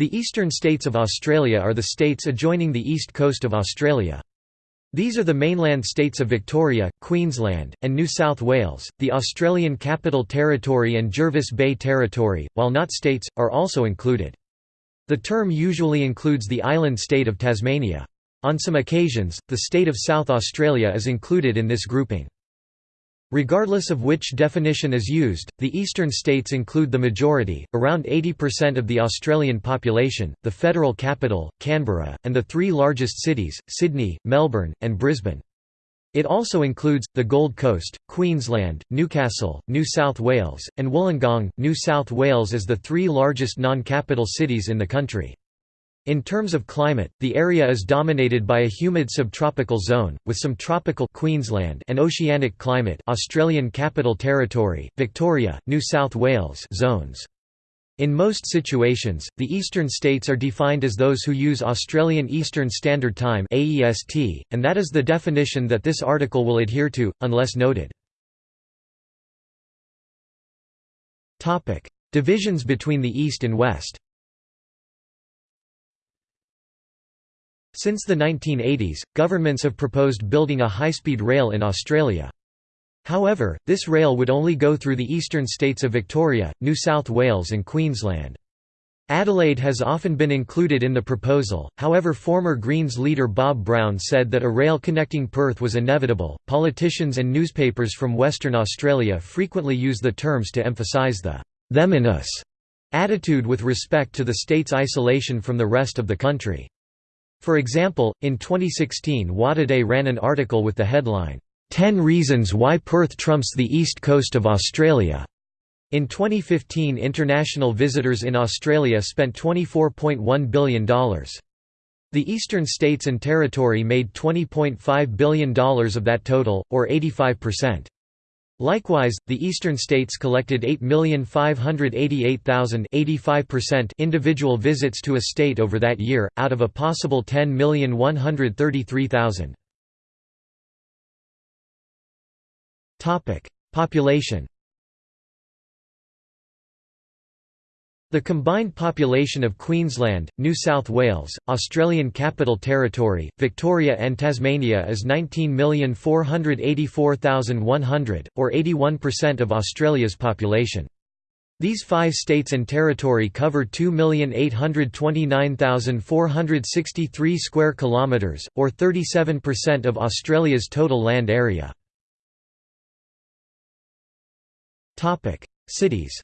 The eastern states of Australia are the states adjoining the east coast of Australia. These are the mainland states of Victoria, Queensland, and New South Wales, the Australian Capital Territory and Jervis Bay Territory, while not states, are also included. The term usually includes the island state of Tasmania. On some occasions, the state of South Australia is included in this grouping. Regardless of which definition is used, the eastern states include the majority, around 80% of the Australian population, the federal capital, Canberra, and the three largest cities, Sydney, Melbourne, and Brisbane. It also includes, the Gold Coast, Queensland, Newcastle, New South Wales, and Wollongong, New South Wales as the three largest non-capital cities in the country. In terms of climate, the area is dominated by a humid subtropical zone, with some tropical Queensland and oceanic climate Australian Capital Territory, Victoria, New South Wales zones. In most situations, the eastern states are defined as those who use Australian Eastern Standard Time (AEST), and that is the definition that this article will adhere to, unless noted. Divisions between the East and West. Since the 1980s, governments have proposed building a high-speed rail in Australia. However, this rail would only go through the eastern states of Victoria, New South Wales and Queensland. Adelaide has often been included in the proposal, however, former Greens leader Bob Brown said that a rail connecting Perth was inevitable. Politicians and newspapers from Western Australia frequently use the terms to emphasise the them and us attitude with respect to the state's isolation from the rest of the country. For example, in 2016 WAtoday ran an article with the headline, 10 Reasons Why Perth Trumps the East Coast of Australia. In 2015 international visitors in Australia spent $24.1 billion. The eastern states and territory made $20.5 billion of that total, or 85%. Likewise, the eastern states collected 8,588,000 individual visits to a state over that year, out of a possible 10,133,000. Population The combined population of Queensland, New South Wales, Australian Capital Territory, Victoria and Tasmania is 19,484,100, or 81% of Australia's population. These five states and territory cover 2,829,463 square kilometres, or 37% of Australia's total land area. Cities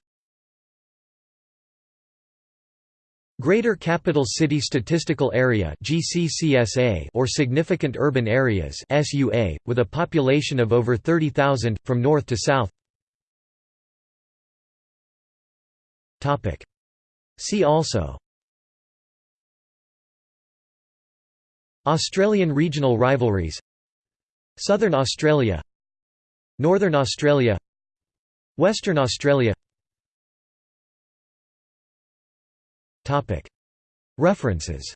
Greater Capital City Statistical Area or Significant Urban Areas with a population of over 30,000, from north to south. See also. Australian regional rivalries. Southern Australia. Northern Australia. Western Australia References.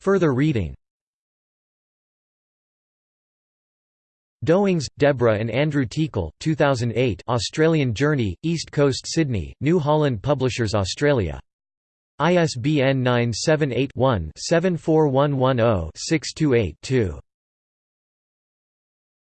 Further reading. Dowings, Deborah and Andrew Teakle 2008 Australian Journey, East Coast Sydney, New Holland Publishers Australia. ISBN 978 one 74110 628 2